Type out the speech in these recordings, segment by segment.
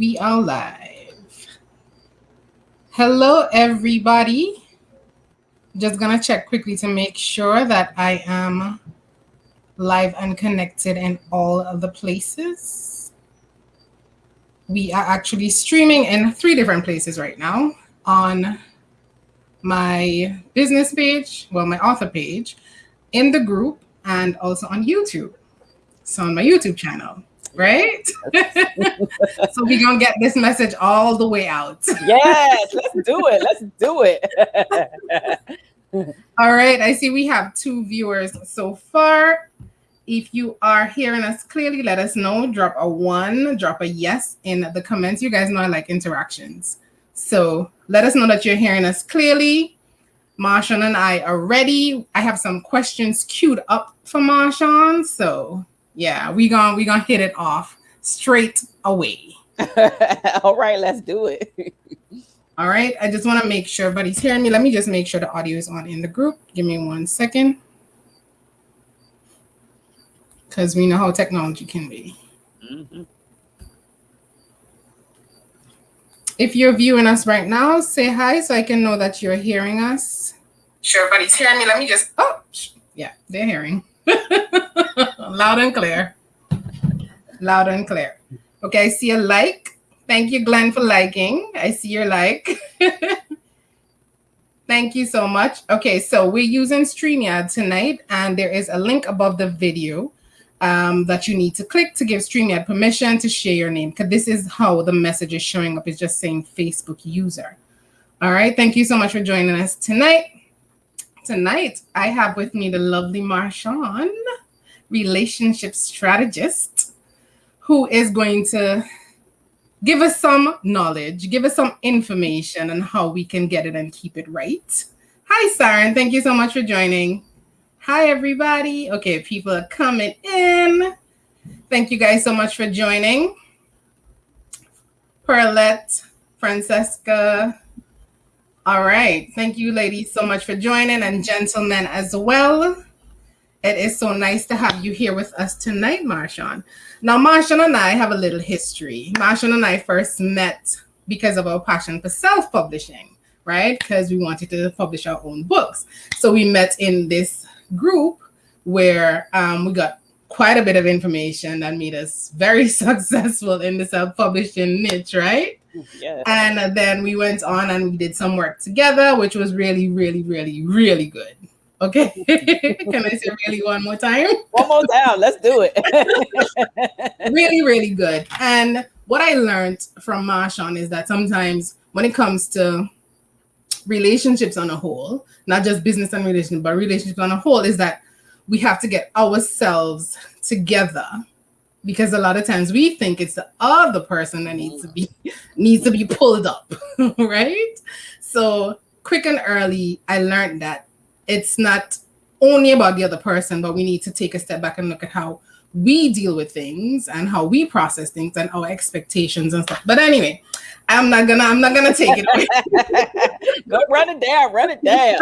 we are live. Hello, everybody. Just gonna check quickly to make sure that I am live and connected in all of the places. We are actually streaming in three different places right now on my business page, well, my author page, in the group, and also on YouTube. So on my YouTube channel right? so we're gonna get this message all the way out. yes, let's do it. Let's do it. all right, I see we have two viewers so far. If you are hearing us clearly, let us know. Drop a one, drop a yes in the comments. You guys know I like interactions. So let us know that you're hearing us clearly. Marshawn and I are ready. I have some questions queued up for Marshawn. So yeah, we gonna we gonna hit it off straight away. All right, let's do it. All right, I just want to make sure everybody's hearing me. Let me just make sure the audio is on in the group. Give me one second. Because we know how technology can be. Mm-hmm. If you're viewing us right now, say hi so I can know that you're hearing us. Sure, everybody's hearing me. Let me just, oh, yeah, they're hearing. Loud and clear. Loud and clear. Okay, I see a like. Thank you, Glenn, for liking. I see your like. Thank you so much. Okay, so we're using StreamYard tonight, and there is a link above the video um, that you need to click to give StreamYard permission to share your name, because this is how the message is showing up. It's just saying Facebook user. All right, thank you so much for joining us tonight. Tonight, I have with me the lovely Marshawn relationship strategist who is going to give us some knowledge, give us some information on how we can get it and keep it right. Hi, Saren. Thank you so much for joining. Hi, everybody. Okay, people are coming in. Thank you guys so much for joining. Perlette, Francesca. All right. Thank you, ladies, so much for joining and gentlemen as well. It is so nice to have you here with us tonight, Marshawn. Now, Marshawn and I have a little history. Marshawn and I first met because of our passion for self-publishing, right? Because we wanted to publish our own books. So we met in this group where um, we got quite a bit of information that made us very successful in the self-publishing niche, right? Yeah. And then we went on and we did some work together, which was really, really, really, really good. Okay. Can I say really one more time? One more time. Let's do it. really, really good. And what I learned from Marshawn is that sometimes when it comes to relationships on a whole, not just business and relationship, but relationships on a whole, is that we have to get ourselves together because a lot of times we think it's the other person that needs to be needs to be pulled up, right? So quick and early, I learned that it's not only about the other person, but we need to take a step back and look at how we deal with things and how we process things and our expectations and stuff. But anyway, I'm not gonna I'm not gonna take it away. Go run it down, run it down.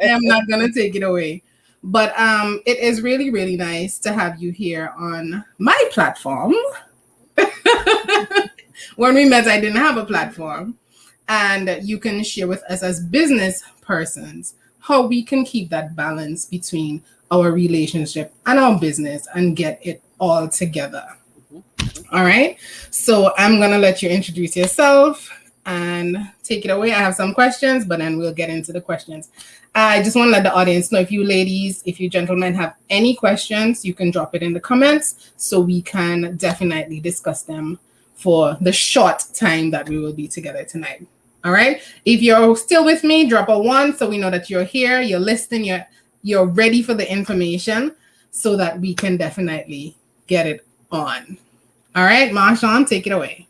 I'm not gonna take it away. But um it is really, really nice to have you here on my platform. when we met, I didn't have a platform. And you can share with us as business persons how we can keep that balance between our relationship and our business and get it all together. Mm-hmm. All right. So I'm going to let you introduce yourself and take it away. I have some questions, but then we'll get into the questions. I just want to let the audience know if you ladies, if you gentlemen have any questions, you can drop it in the comments so we can definitely discuss them for the short time that we will be together tonight. All right. If you're still with me, drop a one so we know that you're here, you're listening, you're you're ready for the information so that we can definitely get it on. All right, Marshawn, take it away.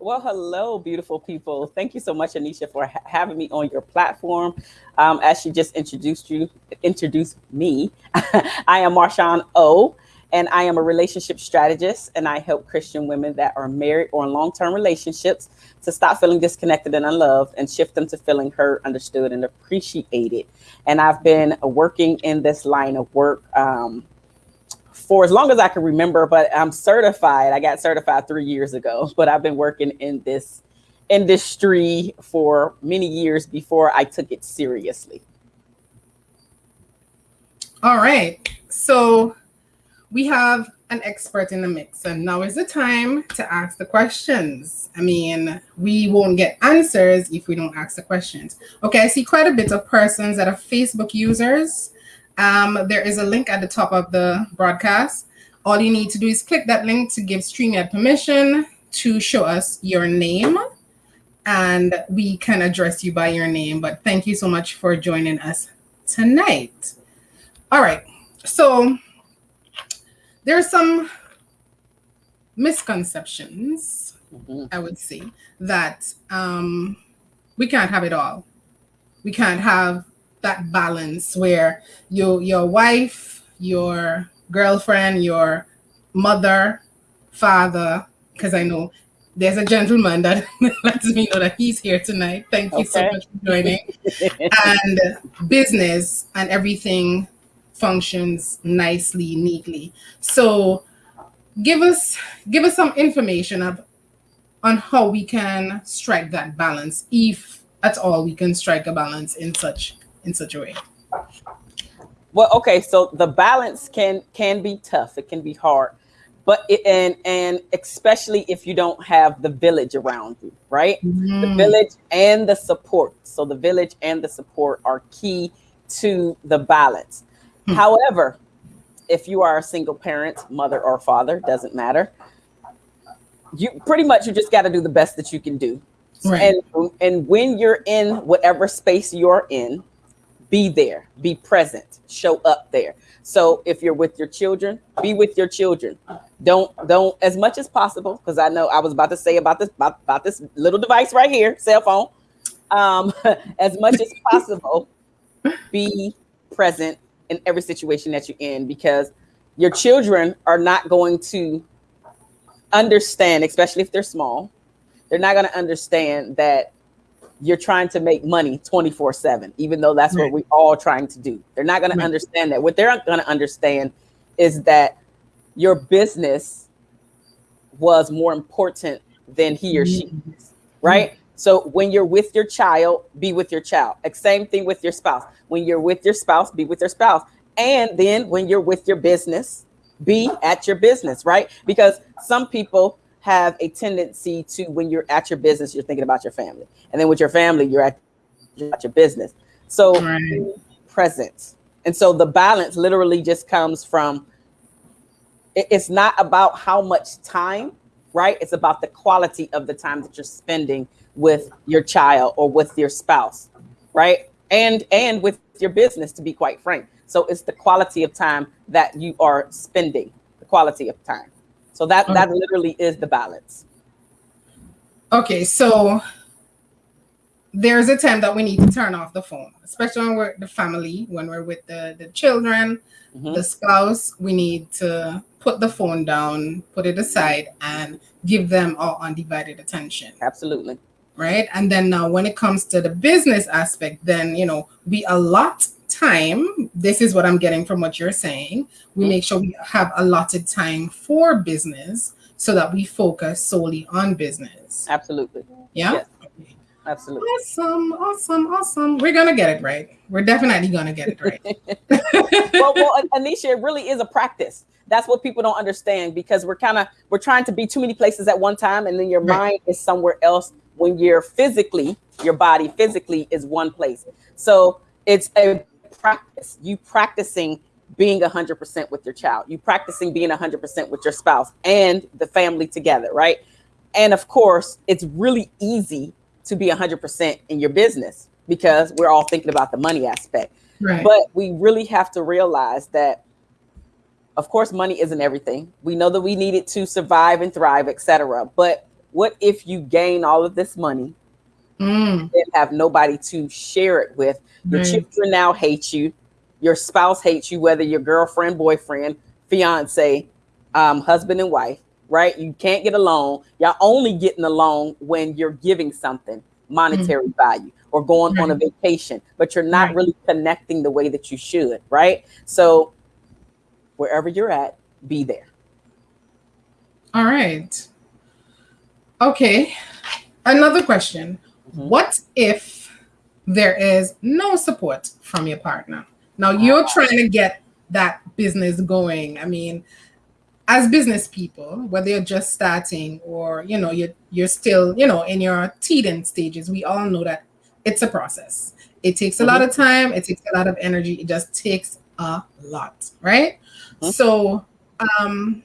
Well, hello, beautiful people. Thank you so much, Anisha, for ha having me on your platform. Um, as she just introduced you, introduced me, I am Marshawn O and I am a relationship strategist and I help Christian women that are married or in long-term relationships to stop feeling disconnected and unloved and shift them to feeling heard, understood, and appreciated. And I've been working in this line of work um, for as long as I can remember, but I'm certified. I got certified three years ago, but I've been working in this industry for many years before I took it seriously. All right. So we have an expert in the mix, and now is the time to ask the questions. I mean, we won't get answers if we don't ask the questions. Okay, I see quite a bit of persons that are Facebook users. Um, there is a link at the top of the broadcast. All you need to do is click that link to give StreamYard permission to show us your name and we can address you by your name. But thank you so much for joining us tonight. All right, so there are some misconceptions, mm-hmm. I would say, that um, we can't have it all. We can't have that balance where your your wife, your girlfriend, your mother, father, because I know there's a gentleman that lets me know that he's here tonight. Thank you okay. so much for joining. and business and everything functions nicely, neatly. So give us give us some information of on how we can strike that balance, if at all we can strike a balance in such in such a way. Well, okay, so the balance can can be tough. It can be hard but it, and and especially if you don't have the village around you right mm. the village and the support so the village and the support are key to the balance mm. however if you are a single parent mother or father doesn't matter you pretty much you just got to do the best that you can do right. and and when you're in whatever space you're in be there be present show up there so if you're with your children, be with your children. Don't don't as much as possible because I know I was about to say about this about, about this little device right here, cell phone. Um, as much as possible, be present in every situation that you're in because your children are not going to understand, especially if they're small. They're not going to understand that you're trying to make money 24 7, even though that's right. what we're all trying to do. They're not going right. to understand that. What they're not going to understand is that your business was more important than he or she mm-hmm. is, right? So when you're with your child, be with your child. Same thing with your spouse. When you're with your spouse, be with your spouse. And then when you're with your business, be at your business, right? Because some people have a tendency to when you're at your business, you're thinking about your family, and then with your family, you're at, you're at your business. So right. presence, and so the balance literally just comes from. It's not about how much time, right? It's about the quality of the time that you're spending with your child or with your spouse, right? And and with your business, to be quite frank. So it's the quality of time that you are spending, the quality of time. So that okay. that literally is the balance. Okay, so there's a time that we need to turn off the phone, especially when we're the family, when we're with the, the children, mm-hmm. the spouse, we need to put the phone down, put it aside, and give them our undivided attention. Absolutely. Right. And then now when it comes to the business aspect, then you know, we allot time, this is what I'm getting from what you're saying. We mm-hmm. make sure we have allotted time for business so that we focus solely on business. Absolutely. Yeah. Yes. Absolutely. Awesome, awesome, awesome. We're gonna get it right. We're definitely gonna get it right. well, well, Anisha, it really is a practice. That's what people don't understand because we're kind of we're trying to be too many places at one time, and then your right. mind is somewhere else when you're physically, your body physically is one place. So it's a practice. You practicing being 100% with your child. You practicing being 100% with your spouse and the family together, right? And of course, it's really easy to be 100% in your business because we're all thinking about the money aspect. Right. But we really have to realize that of course money isn't everything. We know that we need it to survive and thrive, etc. But what if you gain all of this money mm. and have nobody to share it with your right. children now hate you. Your spouse hates you, whether your girlfriend, boyfriend, fiance, um, husband, and wife, right? You can't get along. Y'all only getting along when you're giving something monetary mm-hmm. value or going right. on a vacation, but you're not right. really connecting the way that you should, right? So wherever you're at, be there. All right. Okay. Another question. Mm-hmm. What if there is no support from your partner? Now you're uh, trying to get that business going. I mean, as business people, whether you're just starting or you know you're you're still you know in your teething stages, we all know that it's a process. It takes a mm-hmm. lot of time. It takes a lot of energy. It just takes a lot, right? Mm-hmm. So, um,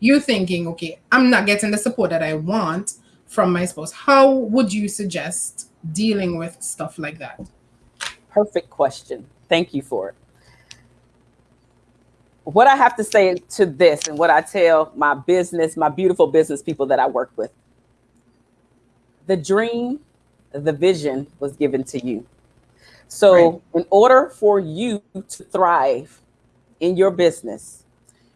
you're thinking, okay, I'm not getting the support that I want from my spouse. How would you suggest dealing with stuff like that? Perfect question. Thank you for it. What I have to say to this and what I tell my business, my beautiful business people that I work with the dream, the vision was given to you. So, right. in order for you to thrive in your business,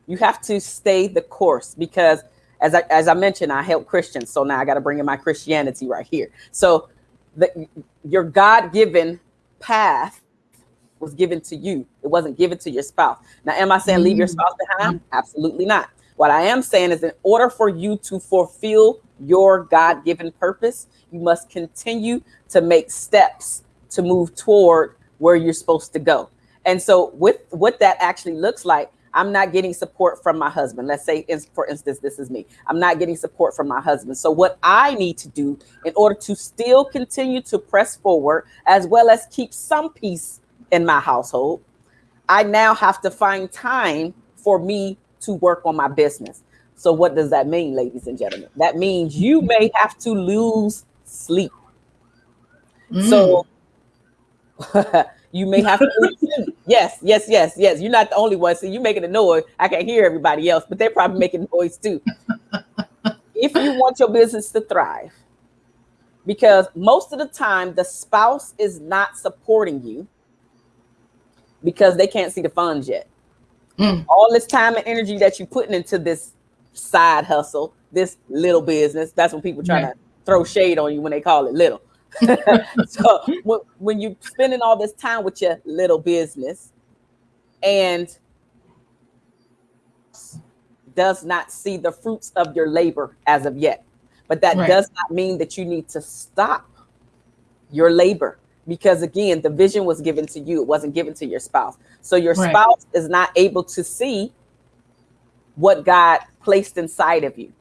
you have to stay the course because as I, as I mentioned, I help Christians. So now I got to bring in my Christianity right here. So the, your God-given path was given to you. It wasn't given to your spouse. Now, am I saying leave your mm. spouse behind? Absolutely not. What I am saying is in order for you to fulfill your God-given purpose, you must continue to make steps to move toward where you're supposed to go. And so with what that actually looks like, I'm not getting support from my husband. Let's say, for instance, this is me. I'm not getting support from my husband. So what I need to do in order to still continue to press forward, as well as keep some peace in my household, I now have to find time for me to work on my business. So what does that mean, ladies and gentlemen? That means you may have to lose sleep. Mm. So You may have to. yes, yes, yes, yes. You're not the only one. See, you're making a noise. I can't hear everybody else, but they're probably making noise too. if you want your business to thrive, because most of the time the spouse is not supporting you because they can't see the funds yet. Mm. All this time and energy that you're putting into this side hustle, this little business, that's when people try to throw shade on you when they call it little. so when, when you're spending all this time with your little business and does not see the fruits of your labor as of yet. But that right. does not mean that you need to stop your labor because again, the vision was given to you. It wasn't given to your spouse. So your right. spouse is not able to see what God placed inside of you.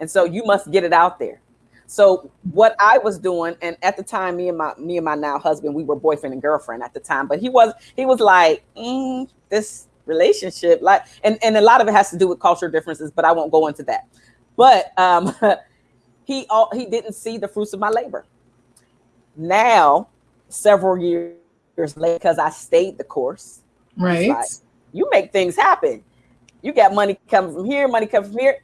And so you must get it out there. So what I was doing, and at the time, me and my me and my now husband, we were boyfriend and girlfriend at the time, but he was he was like, mm, this relationship, like, and and a lot of it has to do with cultural differences, but I won't go into that. But um, he all he didn't see the fruits of my labor. Now, several years later, because I stayed the course, right? Like, you make things happen. You got money coming from here, money coming from here.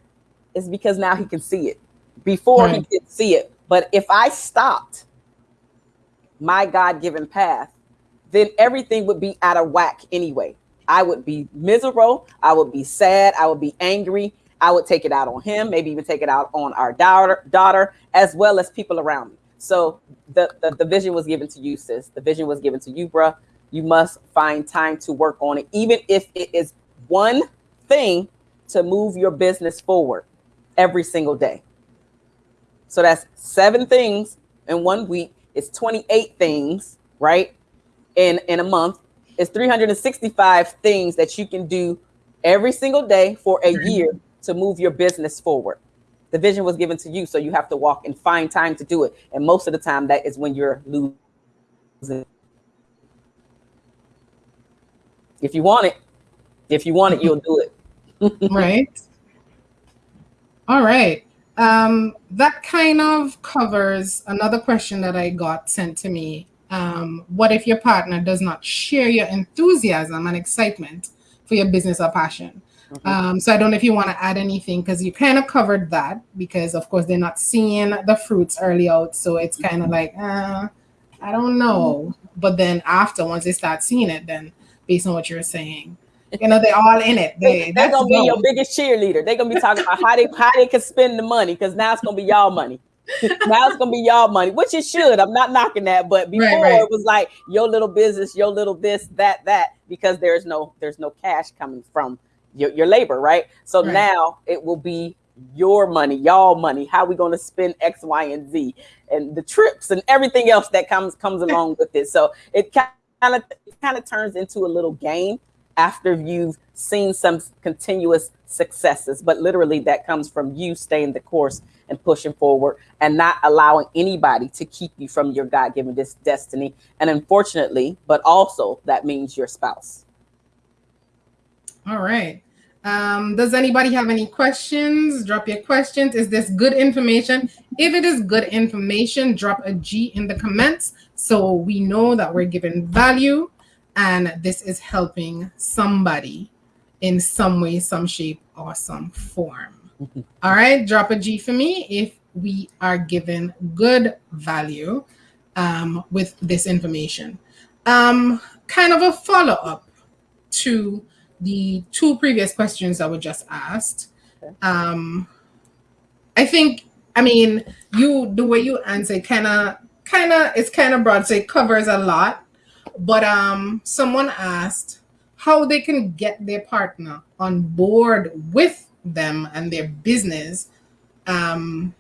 It's because now he can see it before right. he could see it. But if I stopped my God given path, then everything would be out of whack anyway. I would be miserable. I would be sad. I would be angry. I would take it out on him, maybe even take it out on our daughter, daughter as well as people around me. So the, the, the vision was given to you, sis. The vision was given to you, bruh. You must find time to work on it, even if it is one thing to move your business forward every single day. So that's seven things in one week. It's 28 things, right? In in a month. It's 365 things that you can do every single day for a mm-hmm. year to move your business forward. The vision was given to you, so you have to walk and find time to do it. And most of the time, that is when you're losing. If you want it, if you want it, you'll do it. right. All right. Um, that kind of covers another question that I got sent to me. Um, what if your partner does not share your enthusiasm and excitement for your business or passion? Mm-hmm. Um, so I don't know if you want to add anything because you kind of covered that because of course they're not seeing the fruits early out. So it's kind of like, uh, I don't know. But then after, once they start seeing it, then based on what you're saying, you know, they're all in it. They, they're gonna be your biggest cheerleader. They're gonna be talking about how they how they can spend the money because now it's gonna be y'all money. now it's gonna be y'all money, which it should. I'm not knocking that, but before right, right. it was like your little business, your little this, that, that, because there's no there's no cash coming from your, your labor, right? So Right. now it will be your money, y'all money. How we going to spend X, Y, and Z, and the trips and everything else that comes comes along with it. So it kind of kind of turns into a little game after you've seen some continuous successes. But literally, that comes from you staying the course and pushing forward, and not allowing anybody to keep you from your God given this destiny. And unfortunately, but also that means your spouse. All right. Um, does anybody have any questions? Drop your questions. Is this good information? If it is good information, drop a G in the comments so we know that we're giving value and this is helping somebody in some way, some shape, or some form. All right, drop a G for me if we are given good value um, with this information. Um, kind of a follow up to the two previous questions that were just asked. Um, I think, I mean, you the way you answer kind of, kind of, it's kind of broad, so it covers a lot. But um, someone asked how they can get their partner on board with them and their business. Um,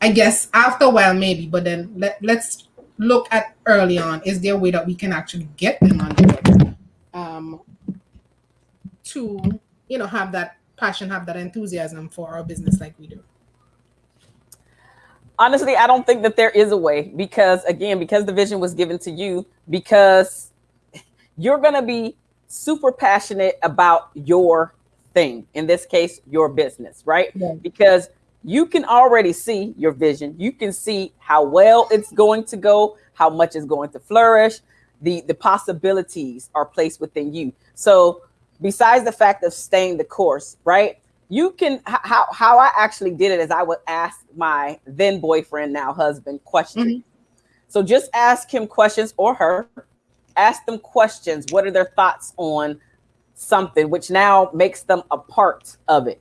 I guess after a while, maybe, but then let, let's look at early on. Is there a way that we can actually get them on board? Um, to you know have that passion have that enthusiasm for our business like we do honestly i don't think that there is a way because again because the vision was given to you because you're going to be super passionate about your thing in this case your business right? Yeah. because you can already see your vision. You can see how well it's going to go how much is going to flourish. The the possibilities are placed within you. So besides the fact of staying the course right you can how how I actually did it is I would ask my then boyfriend, now husband, questions. Mhm. So just ask him questions or her, ask them questions. What are their thoughts on something, which now makes them a part of it.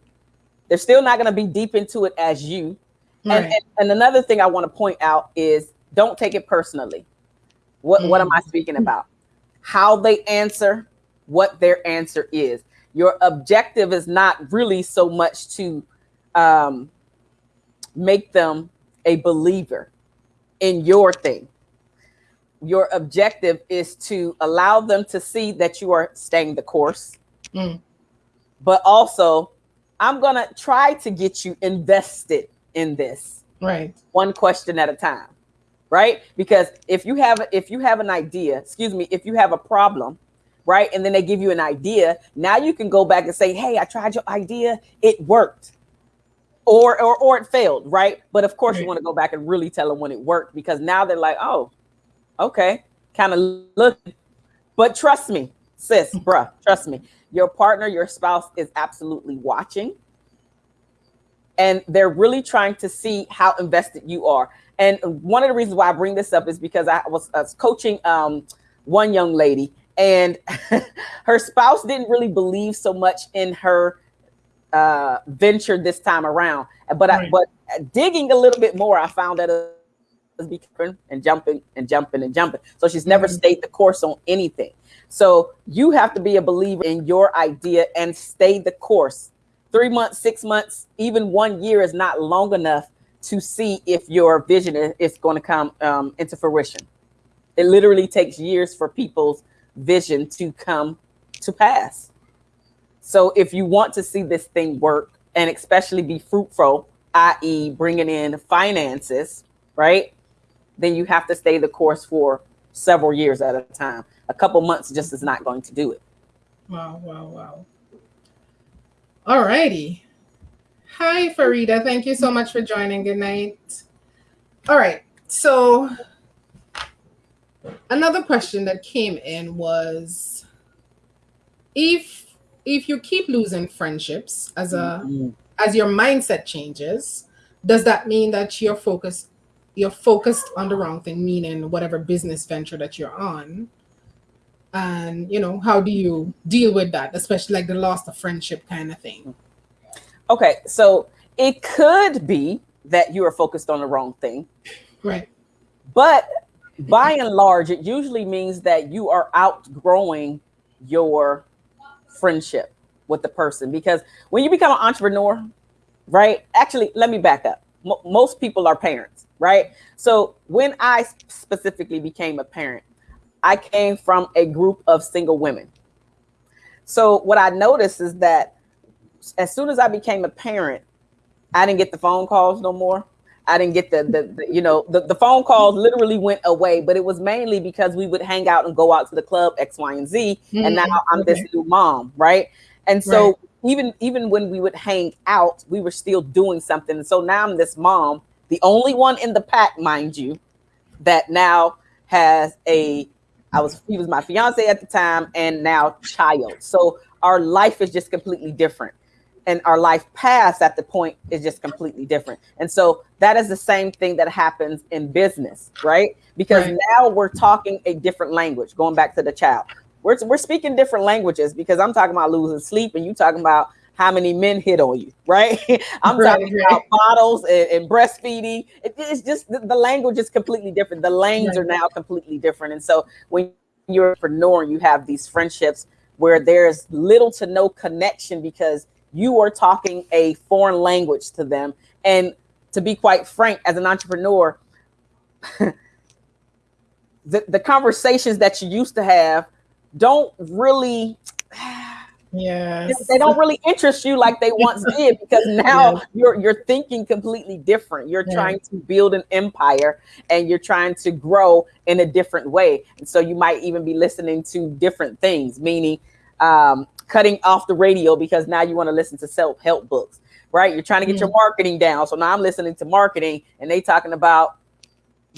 They're still not going to be deep into it as you. Right and, and another thing I want to point out is don't take it personally. What what am I speaking about? How they answer, what their answer is. Your objective is not really so much to um, make them a believer in your thing. Your objective is to allow them to see that you are staying the course, Mm. but also I'm gonna try to get you invested in this right one question at a time right because if you have if you have an idea excuse me if you have a problem right? And then they give you an idea. Now you can go back and say hey i tried your idea. It worked. Or or, or it failed right? But of course you want to go back and really tell them when it worked because now they're like oh okay. Kind of look. But trust me sis bruh trust me. Your partner your spouse is absolutely watching. And they're really trying to see how invested you are. And one of the reasons why I bring this up is because I was, I was coaching um, one young lady, and her spouse didn't really believe so much in her uh, venture this time around. But I, but digging a little bit more, I found that it was becoming and jumping and jumping and jumping. So she's never Mhm. stayed the course on anything. So you have to be a believer in your idea and stay the course three months, six months, even one year is not long enough to see if your vision is, is going to come um, into fruition. It literally takes years for people's vision to come to pass. So if you want to see this thing work and especially be fruitful, i.e., bringing in finances, right? Then you have to stay the course for several years at a time. A couple months just is not going to do it. wow wow wow all righty hi farida thank you so much for joining good night all right so another question that came in was if if you keep losing friendships as a mm-hmm. as your mindset changes, does that mean that you're focused you're focused on the wrong thing, meaning whatever business venture that you're on? And you know, how do you deal with that, especially like the loss of friendship kind of thing? Okay, so it could be that you are focused on the wrong thing, Right. but by and large, it usually means that you are outgrowing your friendship. with the person because when you become an entrepreneur, right? Actually, let me back up. M- most people are parents, right? So when I specifically became a parent, I came from a group of single women. So what I noticed is that as soon as I became a parent, I didn't get the phone calls no more. I didn't get the, the, the you know, the, the phone calls literally went away, but it was mainly because we would hang out and go out to the club X, Y, and Z. Mm-hmm. And now I'm this new mom, right? And so right. even even when we would hang out, we were still doing something. And so now I'm this mom, the only one in the pack, mind you, that now has a I was he was my fiance at the time and now child. So our life is just completely different and our life past at the point is just completely different. And so that is the same thing that happens in business, right? Because right. now we're talking a different language, going back to the child. We're, we're speaking different languages because I'm talking about losing sleep and you talking about how many men hit on you, right? I'm right, talking right. about bottles and, and breastfeeding. It, it's just the, the, language is completely different. The lanes are now completely different. And so when you're an entrepreneur, you have these friendships where there's little to no connection because you are talking a foreign language to them. And to be quite frank, as an entrepreneur, the, the conversations that you used to have don't really yeah they don't really interest you like they once did because now yeah. you're you're thinking completely different you're yeah. trying to build an empire and you're trying to grow in a different way and so you might even be listening to different things meaning um, cutting off the radio because now you want to listen to self-help books, right? You're trying to get mm your marketing down. So now I'm listening to marketing and they talking about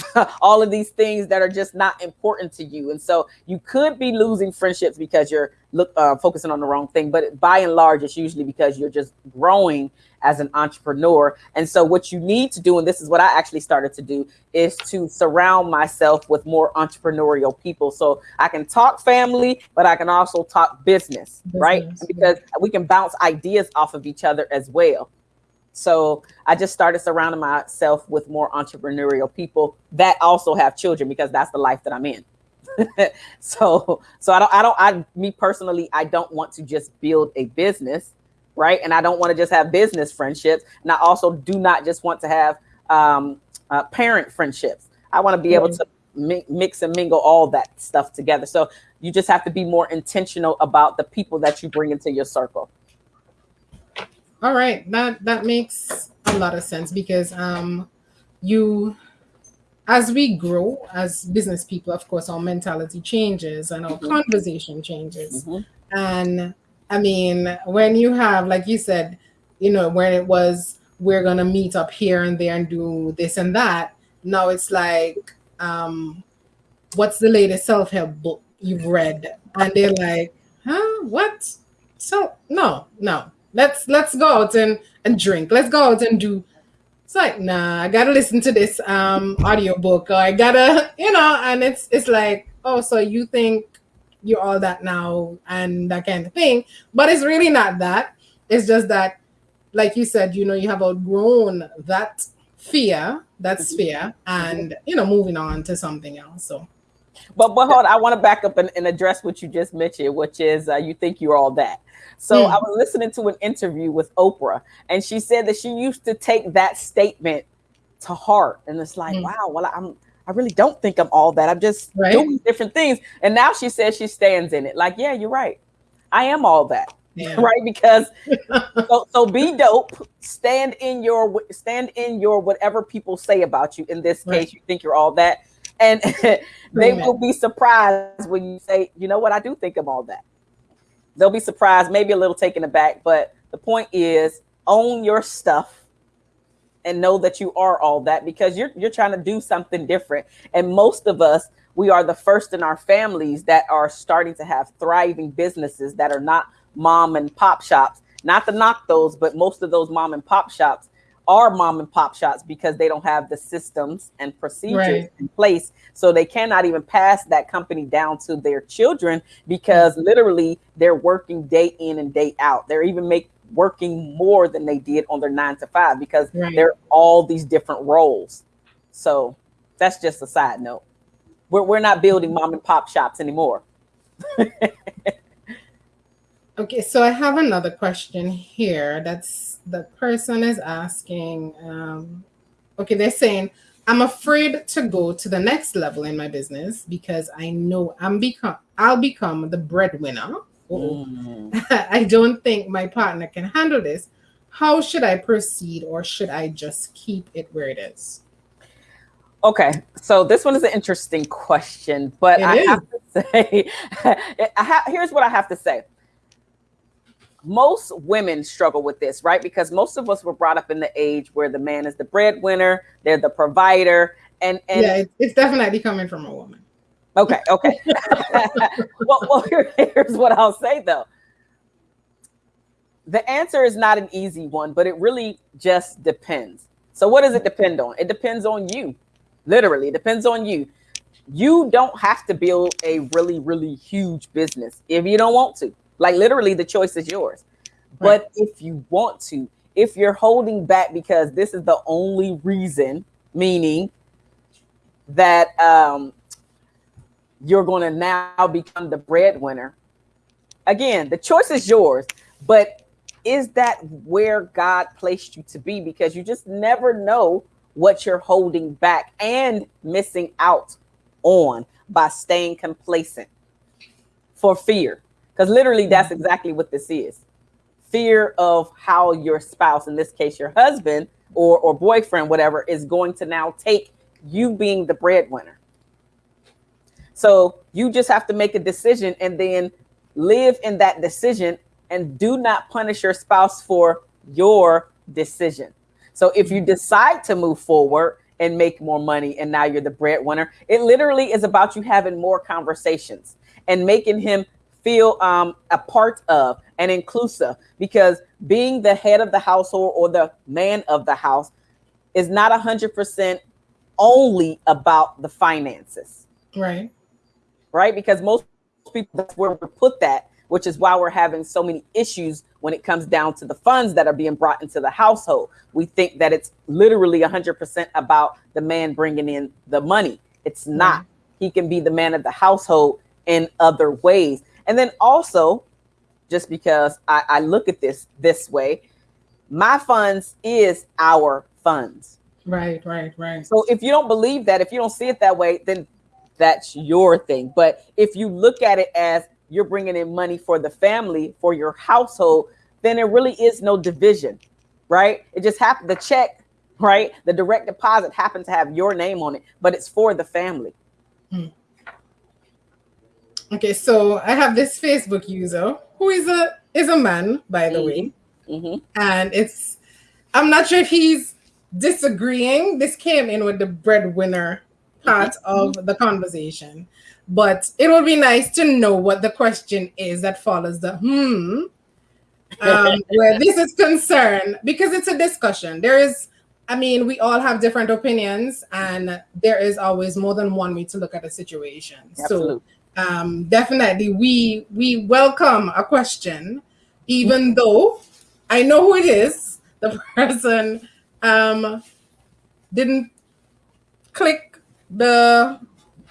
all of these things that are just not important to you. And so you could be losing friendships because you're look uh, focusing on the wrong thing. But by and large, it's usually because you're just growing as an entrepreneur. And so what you need to do, and this is what I actually started to do, is to surround myself with more entrepreneurial people. So I can talk family, but I can also talk business, business right? Because we can bounce ideas off of each other as well. So I just started surrounding myself with more entrepreneurial people that also have children because that's the life that I'm in. so so I don't I don't I me personally I don't want to just build a business, right? And I don't want to just have business friendships. And I also do not just want to have um, uh, parent friendships. I want to be mm-hmm. able to mi- mix and mingle all that stuff together. So you just have to be more intentional about the people that you bring into your circle. All right, that that makes a lot of sense because um, you, as we grow as business people, of course, our mentality changes and our mm-hmm. conversation changes. Mm-hmm. And I mean, when you have, like you said, you know, when it was we're gonna meet up here and there and do this and that. Now it's like, um, what's the latest self help book you've read? And they're like, huh, what? So no, no, let's let's go out and and drink. Let's go out and do. It's like nah, I gotta listen to this um audiobook or I gotta you know, and it's it's like oh, so you think you're all that now and that kind of thing, but it's really not that. It's just that, like you said, you know, you have outgrown that fear, that sphere, and you know, moving on to something else. So. But but hold, on, I want to back up and, and, address what you just mentioned, which is uh, you think you're all that. So mm. I was listening to an interview with Oprah, and she said that she used to take that statement to heart, and it's like, mm. wow, well, I'm I really don't think I'm all that. I'm just right. doing different things. And now she says she stands in it. Like, yeah, you're right. I am all that. Yeah. right because so, so be dope stand in your stand in your whatever people say about you in this right. case you think you're all that and they will be surprised when you say you know what i do think i'm all that they'll be surprised, maybe a little taken aback. But the point is, own your stuff and know that you are all that because you're you're trying to do something different. And most of us, we are the first in our families that are starting to have thriving businesses that are not mom and pop shops. Not to knock those, but most of those mom and pop shops are mom and pop shops because they don't have the systems and procedures right. in place. So they cannot even pass that company down to their children because mm-hmm. literally they're working day in and day out. They're even make working more than they did on their nine to five because right. they're all these different roles. So that's just a side note. We're, we're not building mom and pop shops anymore. Okay, so I have another question here. That's the person is asking. Um, okay, they're saying, I'm afraid to go to the next level in my business because I know I'm become I'll become the breadwinner. Mm. I don't think my partner can handle this. How should I proceed, or should I just keep it where it is? Okay, so this one is an interesting question, but it I is. have to say, here's what I have to say most women struggle with this, right? Because most of us were brought up in the age where the man is the breadwinner, they're the provider, and and yeah, it's definitely coming from a woman. Okay, okay. well, well here, here's what I'll say though. The answer is not an easy one, but it really just depends. So, what does it depend on? It depends on you. Literally, it depends on you. You don't have to build a really, really huge business if you don't want to. Like literally, the choice is yours. Right. But if you want to, if you're holding back because this is the only reason, meaning that um, you're going to now become the breadwinner. Again, the choice is yours, but is that where God placed you to be? Because you just never know what you're holding back and missing out on by staying complacent for fear. Because literally, that's mm-hmm. exactly what this is fear of how your spouse, in this case, your husband or, or boyfriend, whatever, is going to now take you being the breadwinner. So you just have to make a decision and then live in that decision and do not punish your spouse for your decision. So if you mm-hmm. decide to move forward and make more money and now you're the breadwinner, it literally is about you having more conversations and making him feel um, a part of and inclusive because being the head of the household or the man of the house is not hundred percent only about the finances. Right. Right. Because most people that's where we put that, which is why we're having so many issues when it comes down to the funds that are being brought into the household. We think that it's literally hundred percent about the man bringing in the money. It's not. Right. He can be the man of the household in other ways. And then also, just because I, I look at this this way, my funds is our funds. Right, right, right. So if you don't believe that, if you don't see it that way, then that's your thing. But if you look at it as you're bringing in money for the family, for your household, then there really is no division, right? It just happened. The check, right? The direct deposit happened to have your name on it, but it's for the family. Hmm. Okay, so I have this Facebook user who is a is a man, by the mm-hmm. way, mm-hmm. and it's I'm not sure if he's disagreeing. This came in with the breadwinner part mm-hmm. of the conversation, but it would be nice to know what the question is that follows the hmm. Um, where this is concerned, because it's a discussion. There is, I mean, we all have different opinions, and there is always more than one way to look at a situation. Absolutely. So um, definitely we we welcome a question, even though I know who it is. The person um, didn't click the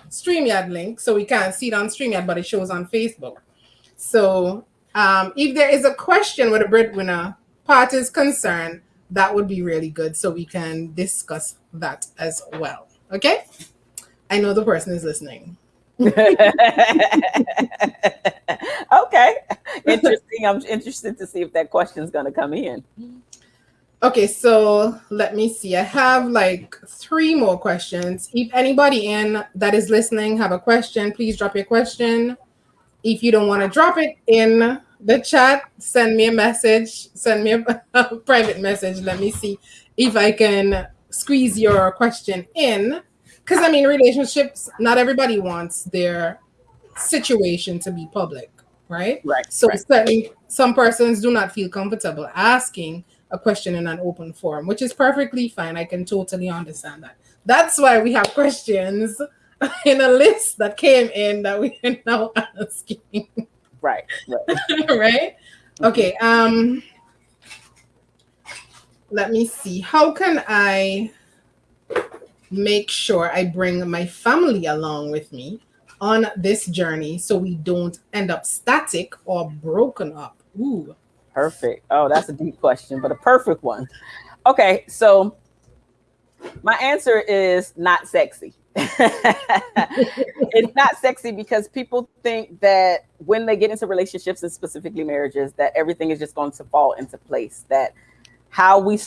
StreamYard link, so we can't see it on StreamYard, but it shows on Facebook. So um, if there is a question with a breadwinner part is concerned, that would be really good so we can discuss that as well. Okay? I know the person is listening. okay. Interesting. I'm interested to see if that question is going to come in. Okay, so let me see. I have like three more questions. If anybody in that is listening have a question, please drop your question. If you don't want to drop it in the chat, send me a message, send me a, a private message. Let me see if I can squeeze your question in because I mean, relationships, not everybody wants their situation to be public, right? Right. So right. certainly some persons do not feel comfortable asking a question in an open forum, which is perfectly fine. I can totally understand that. That's why we have questions in a list that came in that we are now asking. Right. Right. right? Okay. Um let me see. How can I make sure I bring my family along with me on this journey so we don't end up static or broken up? Ooh. Perfect. Oh, that's a deep question, but a perfect one. Okay, so my answer is not sexy. it's not sexy because people think that when they get into relationships and specifically marriages, that everything is just going to fall into place. That how we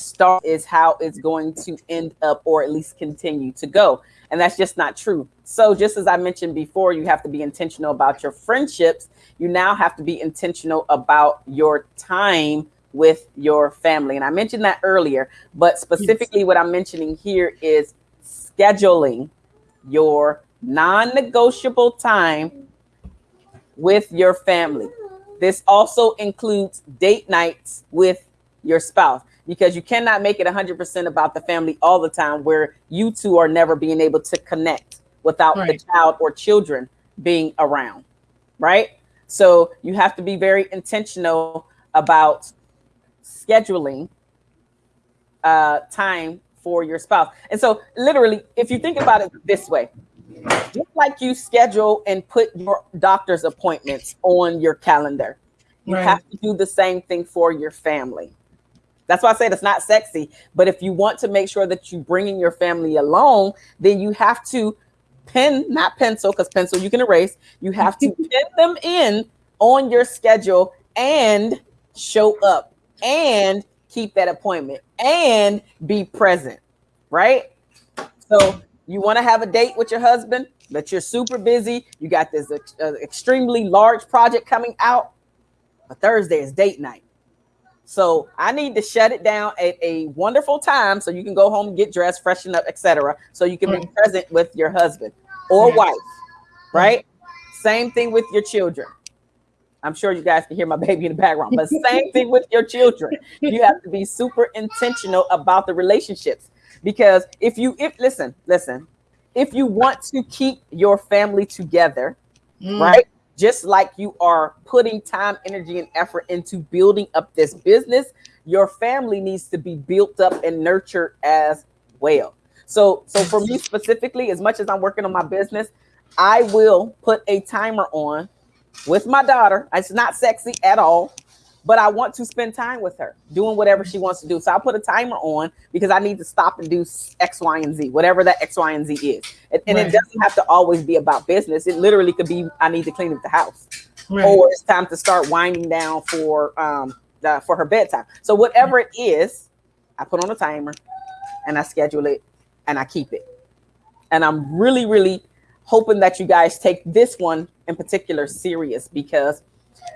start is how it's going to end up or at least continue to go. And that's just not true. So, just as I mentioned before, you have to be intentional about your friendships. You now have to be intentional about your time with your family. And I mentioned that earlier, but specifically, yes. what I'm mentioning here is scheduling your non negotiable time with your family. This also includes date nights with your spouse because you cannot make it 100% about the family all the time where you two are never being able to connect without right. the child or children being around, right? So you have to be very intentional about scheduling uh, time for your spouse. And so, literally, if you think about it this way, just like you schedule and put your doctor's appointments on your calendar, you right. have to do the same thing for your family. That's why I said it's not sexy. But if you want to make sure that you bringing your family along, then you have to pen, not pencil, because pencil you can erase. You have to pin them in on your schedule and show up and keep that appointment and be present, right? So you want to have a date with your husband, but you're super busy. You got this uh, extremely large project coming out. But Thursday is date night. So I need to shut it down at a wonderful time so you can go home, get dressed, freshen up, etc. So you can be present with your husband or wife, right? Same thing with your children. I'm sure you guys can hear my baby in the background, but same thing with your children. You have to be super intentional about the relationships because if you if listen, listen, if you want to keep your family together, mm. right? Just like you are putting time, energy, and effort into building up this business, your family needs to be built up and nurtured as well. So, so for me specifically, as much as I'm working on my business, I will put a timer on with my daughter. It's not sexy at all but I want to spend time with her doing whatever she wants to do. So I'll put a timer on because I need to stop and do X, Y, and Z, whatever that X, Y, and Z is. And, and right. it doesn't have to always be about business. It literally could be I need to clean up the house, right. or it's time to start winding down for um the, for her bedtime. So whatever it is, I put on a timer and I schedule it and I keep it. And I'm really, really hoping that you guys take this one in particular serious because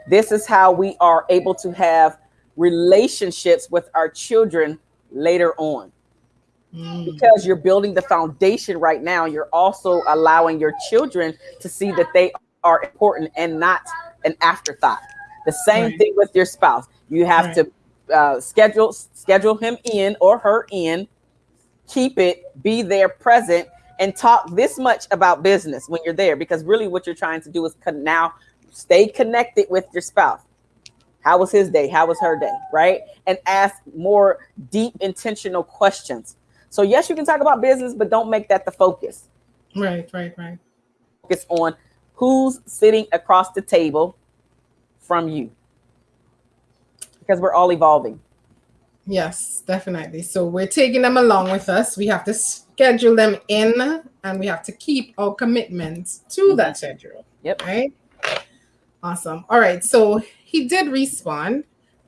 this is how we are able to have relationships with our children later on. Mm. Because you're building the foundation right now, you're also allowing your children to see that they are important and not an afterthought. The same right. thing with your spouse. You have right. to uh, schedule schedule him in or her in, keep it, be there present, and talk this much about business when you're there. Because really, what you're trying to do is now stay connected with your spouse. How was his day? How was her day? Right? And ask more deep, intentional questions. So, yes, you can talk about business, but don't make that the focus. Right, right, right. Focus on who's sitting across the table from you because we're all evolving. Yes, definitely. So, we're taking them along with us. We have to schedule them in and we have to keep our commitments to that mm-hmm. schedule. Yep. Right. Awesome. All right. So he did respond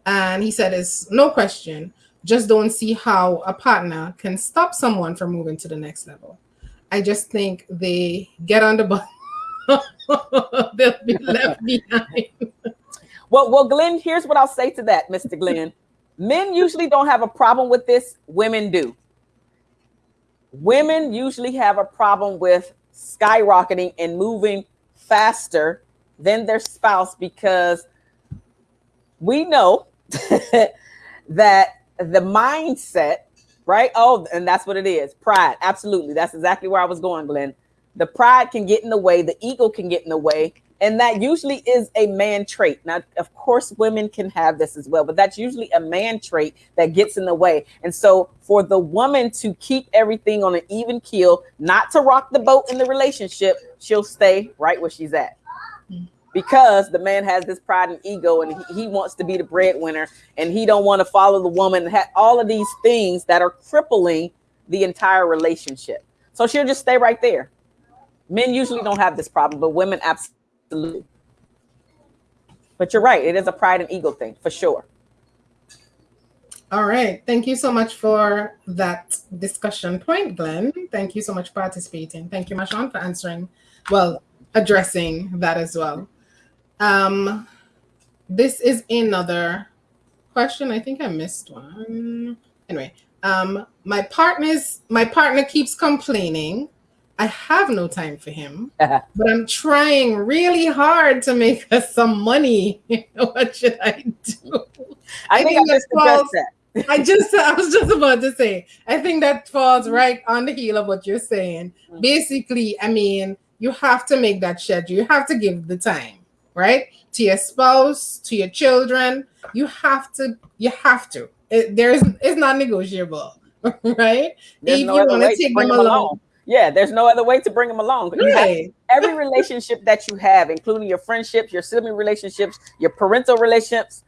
and he said, It's no question. Just don't see how a partner can stop someone from moving to the next level. I just think they get on the bus, they'll be left behind. well, well, Glenn, here's what I'll say to that, Mr. Glenn. Men usually don't have a problem with this, women do. Women usually have a problem with skyrocketing and moving faster than their spouse because we know that the mindset, right? Oh, and that's what it is pride. Absolutely. That's exactly where I was going, Glenn. The pride can get in the way, the ego can get in the way, And that usually is a man trait. Now, of course, women can have this as well, but that's usually a man trait that gets in the way. And so, for the woman to keep everything on an even keel, not to rock the boat in the relationship, she'll stay right where she's at. Because the man has this pride and ego, and he, wants to be the breadwinner, and he don't want to follow the woman. And all of these things that are crippling the entire relationship. So she'll just stay right there. Men usually don't have this problem, but women absolutely. But you're right. It is a pride and ego thing for sure. All right. Thank you so much for that discussion point, Glenn. Thank you so much for participating. Thank you, Marshawn, for answering, well, addressing that as well. Um, this is another question. I think I missed one. Anyway, um, my partner's my partner keeps complaining I have no time for him, but I'm trying really hard to make us some money. what should I do? I, I think, that falls. I just I was just about to say, I think that falls right on the heel of what you're saying. Mm-hmm. Basically, I mean, you have to make that schedule. You have to give the time, right? To your spouse, to your children. You have to, you have to. It, there's it's not negotiable, right? There's if no you want to take them along. along yeah, there's no other way to bring them along. Right. every relationship that you have, including your friendships, your sibling relationships, your parental relationships,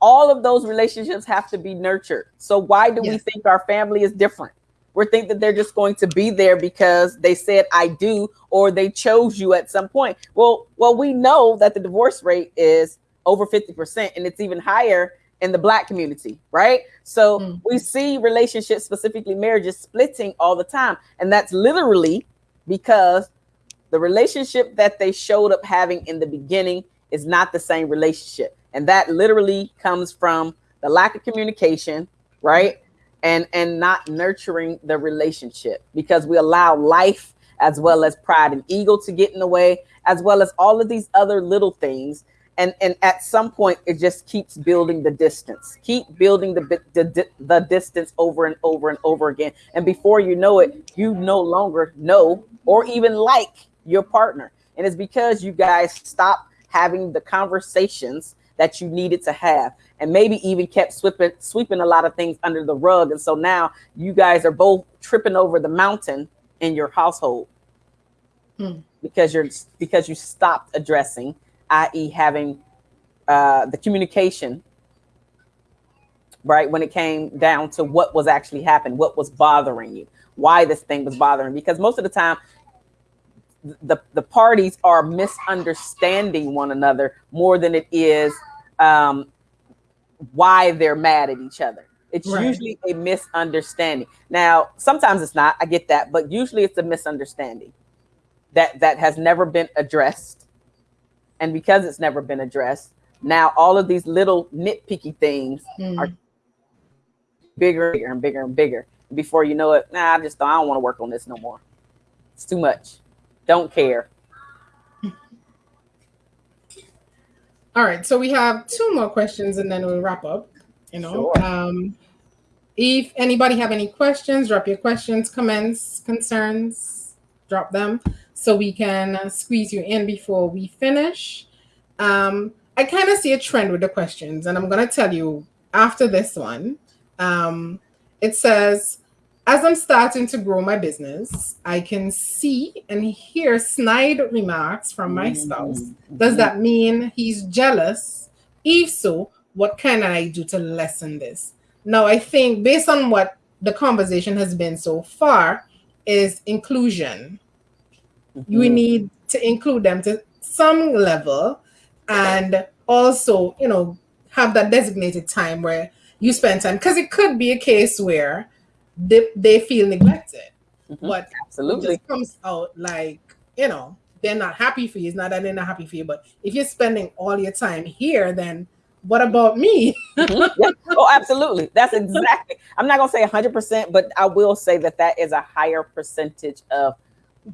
all of those relationships have to be nurtured. So why do yes. we think our family is different? We think that they're just going to be there because they said I do or they chose you at some point. Well, well, we know that the divorce rate is over 50% and it's even higher in the black community, right? So mm-hmm. we see relationships, specifically marriages, splitting all the time. And that's literally because the relationship that they showed up having in the beginning is not the same relationship. And that literally comes from the lack of communication, right? And and not nurturing the relationship because we allow life as well as pride and ego to get in the way, as well as all of these other little things. And and at some point it just keeps building the distance keep building the, the the distance over and over and over again. And before you know it you no longer know or even like your partner. And it's because you guys stop having the conversations that you needed to have and maybe even kept sweeping sweeping a lot of things under the rug and so now you guys are both tripping over the mountain in your household hmm. because you're because you stopped addressing i.e., having uh, the communication, right? When it came down to what was actually happening, what was bothering you, why this thing was bothering, because most of the time, the the parties are misunderstanding one another more than it is um, why they're mad at each other. It's right. usually a misunderstanding. Now, sometimes it's not. I get that, but usually it's a misunderstanding that that has never been addressed and because it's never been addressed, now all of these little nitpicky things mm. are bigger and bigger and bigger. Before you know it, nah, I just don't, I don't want to work on this no more. It's too much. Don't care. All right, so we have two more questions and then we'll wrap up. You know, sure. um, if anybody have any questions, drop your questions, comments, concerns, drop them so we can squeeze you in before we finish. Um, I kind of see a trend with the questions, and I'm going to tell you after this one. Um, it says, as I'm starting to grow my business, I can see and hear snide remarks from my mm-hmm. spouse. Does that mean he's jealous? If so, what can I do to lessen this? Now, I think based on what the conversation has been so far, is inclusion mm-hmm. you need to include them to some level and also you know have that designated time where you spend time because it could be a case where they, they feel neglected mm-hmm. but absolutely it comes out like you know they're not happy for you it's not that they're not happy for you but if you're spending all your time here then what about me? mm-hmm. yeah. Oh, absolutely. That's exactly. I'm not gonna say 100, percent but I will say that that is a higher percentage of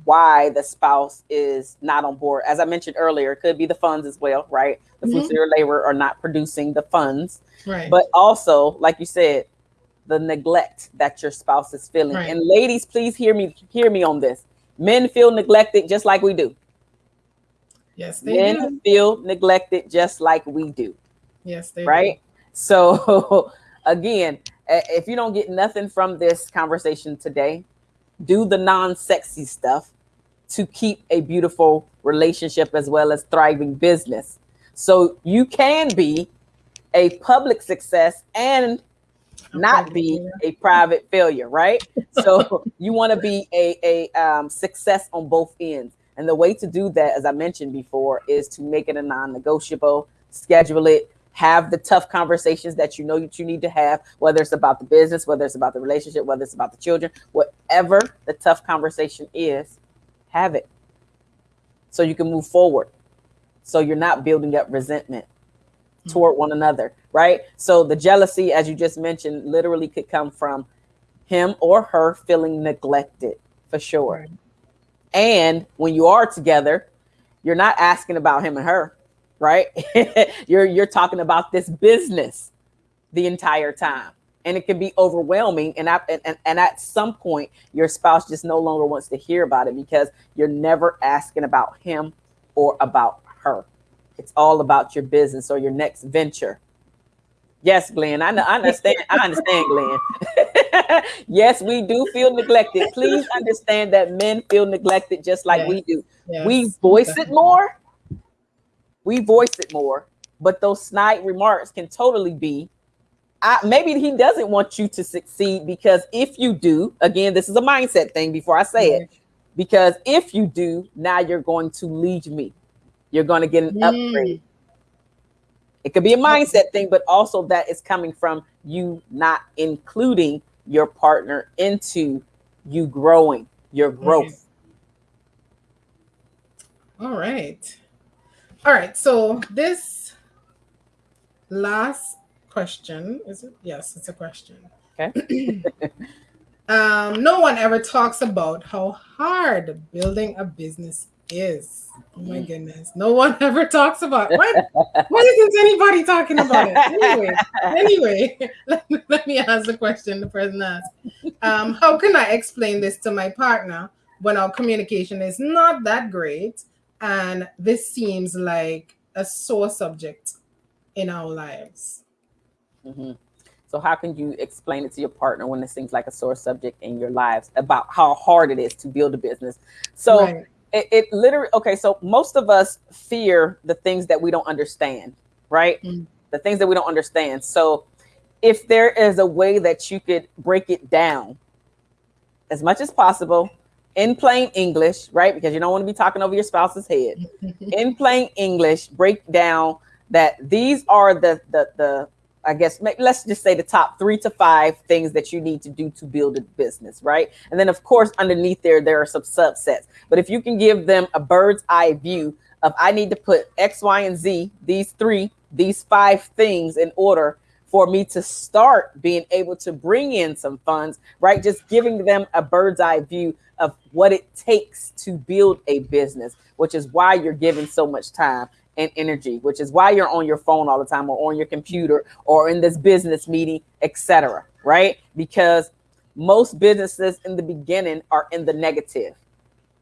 why the spouse is not on board. As I mentioned earlier, it could be the funds as well, right? The fruits of your labor are not producing the funds. Right. But also, like you said, the neglect that your spouse is feeling. Right. And ladies, please hear me, hear me on this. Men feel neglected just like we do. Yes, they men do. feel neglected just like we do. Yes, they right. Do. So again, if you don't get nothing from this conversation today, do the non-sexy stuff to keep a beautiful relationship as well as thriving business. So you can be a public success and not be a private failure, right? So you want to be a, a um, success on both ends. And the way to do that, as I mentioned before, is to make it a non-negotiable, schedule it, have the tough conversations that you know that you need to have, whether it's about the business, whether it's about the relationship, whether it's about the children, whatever the tough conversation is, have it so you can move forward. So you're not building up resentment. Mm-hmm. toward one another, right? So the jealousy, as you just mentioned, literally could come from him or her feeling neglected for sure. Right. And when you are together, you're not asking about him and her right? you're you're talking about this business the entire time. And it can be overwhelming. And, I, and, and at some point, your spouse just no longer wants to hear about it because you're never asking about him or about her. It's all about your business or your next venture. Yes, Glenn. I, know, I understand. I understand, Glenn. yes, we do feel neglected. Please understand that men feel neglected just like we do. Yes. We voice it more, we voice it more, but those snide remarks can totally be I, maybe he doesn't want you to succeed because if you do, again, this is a mindset thing before I say it, because if you do, now you're going to lead me. You're going to get an mm. upgrade. It could be a mindset thing, but also that is coming from you not including your partner into you growing, your growth. All right. All right, so this last question is it? Yes, it's a question. Okay. um, no one ever talks about how hard building a business is. Oh my mm. goodness. No one ever talks about what what isn't anybody talking about it? Anyway, anyway, let me, let me ask the question the person asked. Um, how can I explain this to my partner when our communication is not that great and this seems like a sore subject in our lives. Mm-hmm. So, how can you explain it to your partner when it seems like a sore subject in your lives about how hard it is to build a business? So, right. It, it, literally, okay, so most of us fear the things that we don't understand, right? Mm-hmm. The things that we don't understand. So, if there is a way that you could break it down as much as possible in plain English, right? Because you don't want to be talking over your spouse's head. in plain English, break down that these are the the the I guess let's just say the top three to five things that you need to do to build a business, right? And then of course underneath there there are some subsets. But if you can give them a bird's eye view of I need to put X, Y, and Z, these three, these five things in order for me to start being able to bring in some funds, right? Just giving them a bird's eye view of what it takes to build a business, which is why you're giving so much time and energy, which is why you're on your phone all the time or on your computer or in this business meeting, etc. Right? Because most businesses in the beginning are in the negative.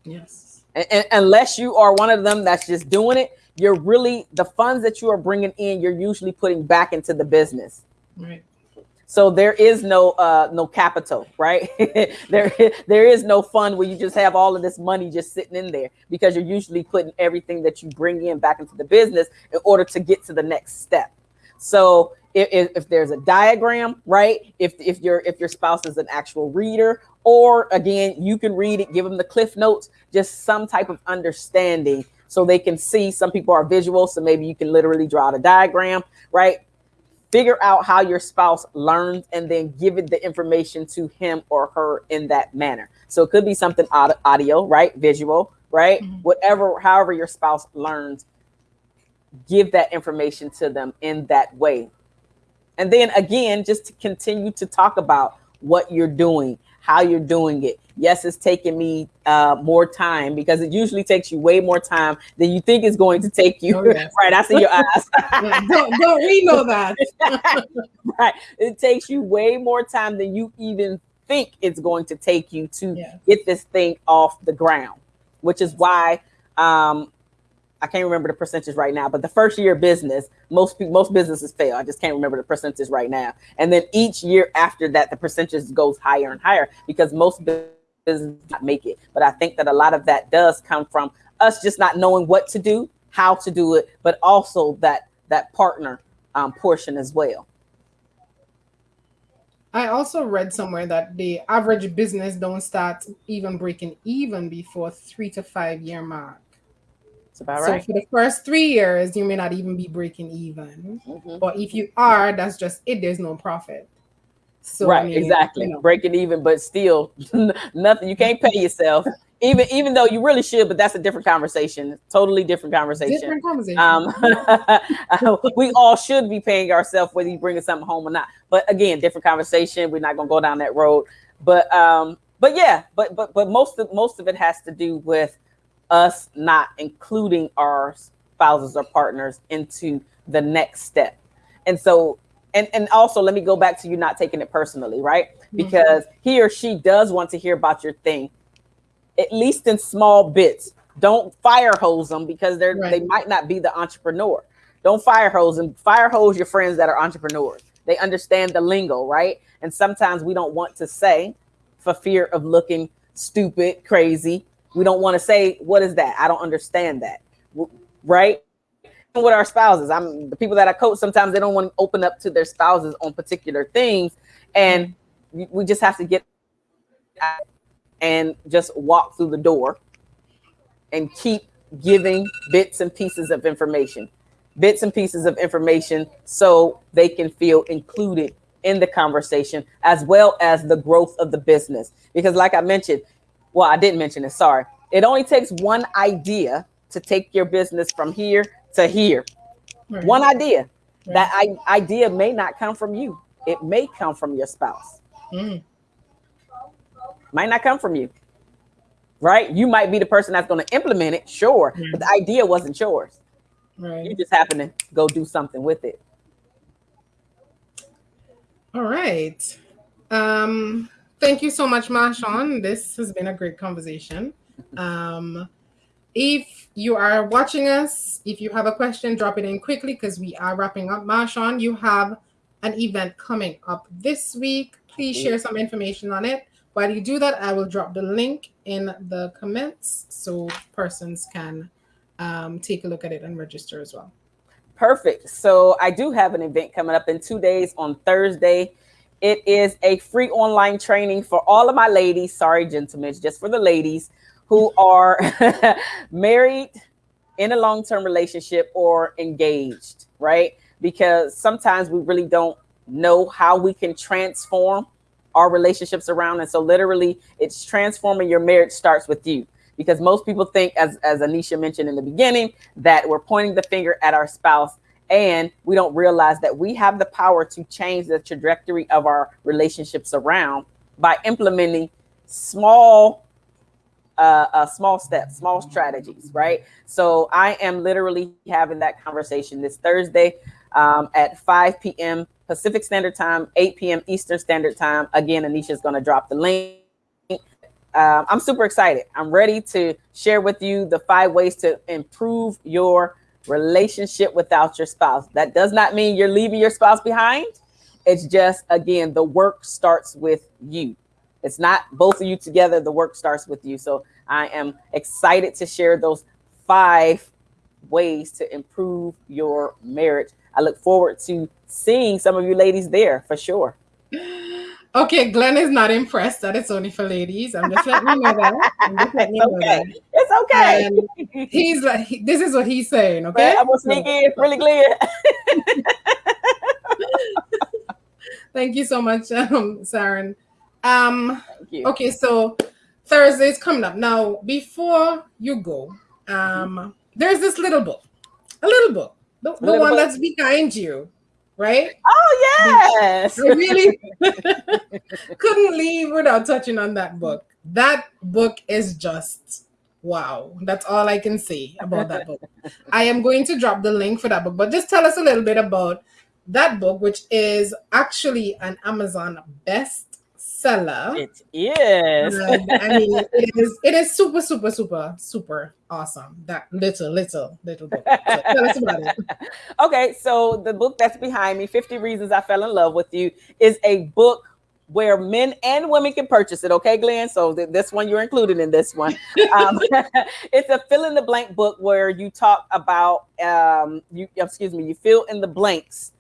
Yes. And, and unless you are one of them that's just doing it, you're really the funds that you are bringing in, you're usually putting back into the business. Right. So there is no uh no capital, right? there there is no fund where you just have all of this money just sitting in there because you're usually putting everything that you bring in back into the business in order to get to the next step. So if, if there's a diagram, right? If if your if your spouse is an actual reader, or again, you can read it, give them the cliff notes, just some type of understanding so they can see. Some people are visual, so maybe you can literally draw out a diagram, right? Figure out how your spouse learns and then give it the information to him or her in that manner. So it could be something audio, right? Visual, right? Mm-hmm. Whatever, however your spouse learns, give that information to them in that way. And then again, just to continue to talk about what you're doing, how you're doing it. Yes, it's taking me uh, more time because it usually takes you way more time than you think it's going to take you. Oh, yes. right. I see your eyes. don't, don't we know that? right. It takes you way more time than you even think it's going to take you to yes. get this thing off the ground, which is why um, I can't remember the percentage right now, but the first year business, most most businesses fail. I just can't remember the percentage right now. And then each year after that, the percentage goes higher and higher because most businesses not make it. But I think that a lot of that does come from us just not knowing what to do, how to do it, but also that that partner um, portion as well. I also read somewhere that the average business don't start even breaking even before three to five year mark. That's about right. So for the first three years, you may not even be breaking even. Mm-hmm. But if you are, that's just it. There's no profit. So right, I mean, exactly. You know. Breaking even, but still nothing. You can't pay yourself even even though you really should, but that's a different conversation. Totally different conversation. Different conversation. Um, we all should be paying ourselves whether you bringing something home or not. But again, different conversation. We're not gonna go down that road. But um, but yeah, but but but most of most of it has to do with us not including our spouses or partners into the next step. And so and and also let me go back to you not taking it personally, right? Mm-hmm. Because mm-hmm. he or she does want to hear about your thing at least in small bits. Don't fire hose them because they're right. they might not be the entrepreneur. Don't fire hose and fire hose your friends that are entrepreneurs. They understand the lingo, right? And sometimes we don't want to say for fear of looking stupid, crazy. We don't want to say, what is that? I don't understand that. Right? With our spouses, I'm the people that I coach, sometimes they don't want to open up to their spouses on particular things. And we just have to get and just walk through the door and keep giving bits and pieces of information, bits and pieces of information so they can feel included in the conversation as well as the growth of the business. Because, like I mentioned, well, I didn't mention it, sorry. It only takes one idea to take your business from here to here. Right. One idea. Right. That I, idea may not come from you, it may come from your spouse. Mm might not come from you. Right? You might be the person that's going to implement it, sure, but the idea wasn't yours. Right. You just happen to go do something with it. All right. Um, thank you so much, Marshawn. This has been a great conversation. Um, if you are watching us, if you have a question, drop it in quickly because we are wrapping up. Marshawn, you have an event coming up this week. Please share some information on it. While you do that, I will drop the link in the comments so persons can um, take a look at it and register as well. Perfect. So I do have an event coming up in two days on Thursday. It is a free online training for all of my ladies. Sorry, gentlemen, just for the ladies who are married in a long-term relationship or engaged, right? Because sometimes we really don't know how we can transform our relationships around. And so literally it's transforming your marriage starts with you because most people think as, as Anisha mentioned in the beginning, that we're pointing the finger at our spouse and we don't realize that we have the power to change the trajectory of our relationships around by implementing small uh, uh, small steps, small strategies, right? So I am literally having that conversation this Thursday um, at 5 p.m. Pacific Standard Time, 8 p.m. Eastern Standard Time. Again, Anisha is going to drop the link. Uh, I'm super excited. I'm ready to share with you the five ways to improve your relationship without your spouse. That does not mean you're leaving your spouse behind. It's just, again, the work starts with you. It's not both of you together. The work starts with you. So I am excited to share those five ways to improve your marriage. I look forward to seeing some of you ladies there for sure. Okay, Glenn is not impressed that it's only for ladies. I'm just letting you know that. it's okay. It's okay. And he's like, he, this is what he's saying. Okay, I'm gonna sneak in really clear. Thank you so much, um, Saren. Um, okay, so Thursday is coming up. Now, before you go, um, there's this little book, a little book, the, the one book. that's behind you right? Oh yes. I really couldn't leave without touching on that book. That book is just wow. That's all I can say about that book. I am going to drop the link for that book, but just tell us a little bit about that book, which is actually an Amazon best bestseller. It is. And, I mean, it is. It is super, super, super, super awesome. That little, little, little book. So tell us about it. Okay, so the book that's behind me, 50 Reasons I Fell in Love with You, is a book where men and women can purchase it. Okay, Glenn. So th- this one you're included in this one. Um, it's a fill in the blank book where you talk about um, you. Excuse me. You fill in the blanks,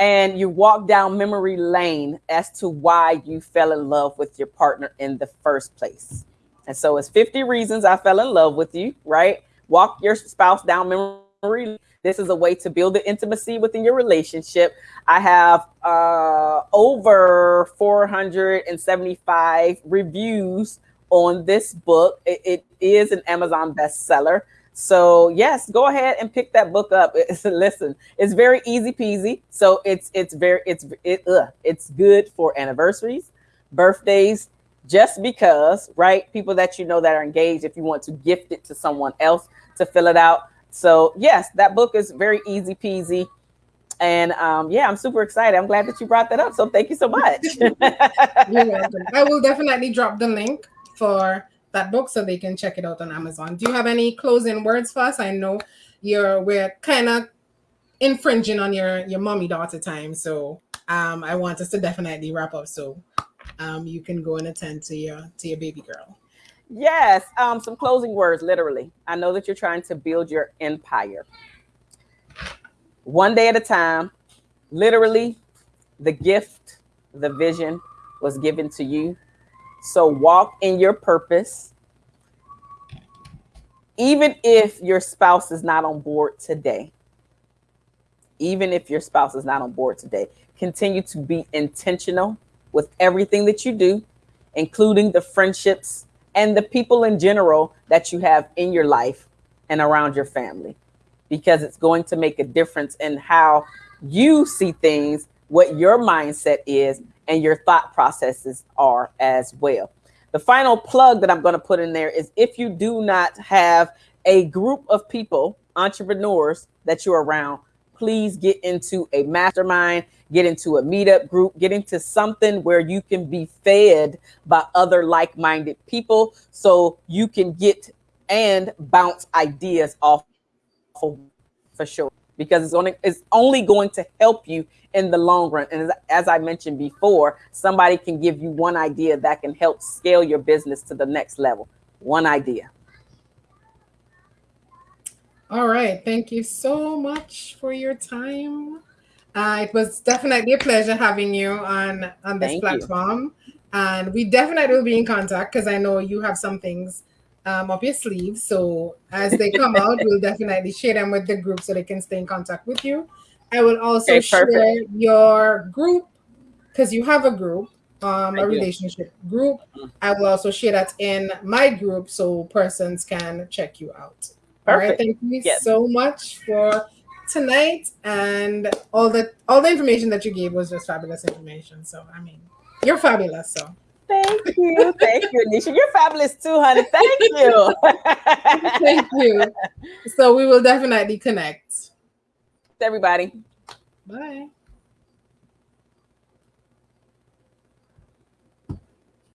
and you walk down memory lane as to why you fell in love with your partner in the first place. And so it's 50 reasons I fell in love with you. Right. Walk your spouse down memory this is a way to build the intimacy within your relationship. I have uh, over 475 reviews on this book. It, it is an Amazon bestseller. So yes, go ahead and pick that book up. It's, listen, it's very easy peasy. So it's it's very it's it uh, it's good for anniversaries, birthdays, just because, right? People that you know that are engaged. If you want to gift it to someone else to fill it out, so yes, that book is very easy peasy. And um, yeah, I'm super excited. I'm glad that you brought that up. So thank you so much. I will definitely drop the link for that book so they can check it out on Amazon. Do you have any closing words for us? I know you're we're kind of infringing on your your mommy daughter time, so um, I want us to definitely wrap up so um, you can go and attend to your to your baby girl. Yes, um, some closing words, literally. I know that you're trying to build your empire. One day at a time, literally, the gift, the vision was given to you. So walk in your purpose. Even if your spouse is not on board today, even if your spouse is not on board today, continue to be intentional with everything that you do, including the friendships and the people in general that you have in your life and around your family. Because it's going to make a difference in how you see things, what your mindset is, and your thought processes are as well. The final plug that I'm going to put in there is if you do not have a group of people, entrepreneurs that you're around, please get into a mastermind get into a meetup group, get into something where you can be fed by other like minded people so you can get and bounce ideas off for sure because it's only it's only going to help you in the long run. And as, as i mentioned before somebody can give you one idea that can help scale your business to the next level. One idea. All right. Thank you so much for your time. Uh, it was definitely a pleasure having you on on this Thank platform, you. and we definitely will be in contact because I know you have some things um, up your sleeve. So as they come out, we'll definitely share them with the group so they can stay in contact with you. I will also okay, share your group because you have a group, um, a relationship group. Mm-hmm. I will also share that in my group so persons can check you out. Perfect. All right. Thank you yes. so much for tonight, and all the all the information that you gave was just fabulous information. So I mean, you're fabulous. So Thank you. Thank you, Anisha. You're fabulous too, honey. Thank you. Thank you. So we will definitely connect. Everybody. Bye.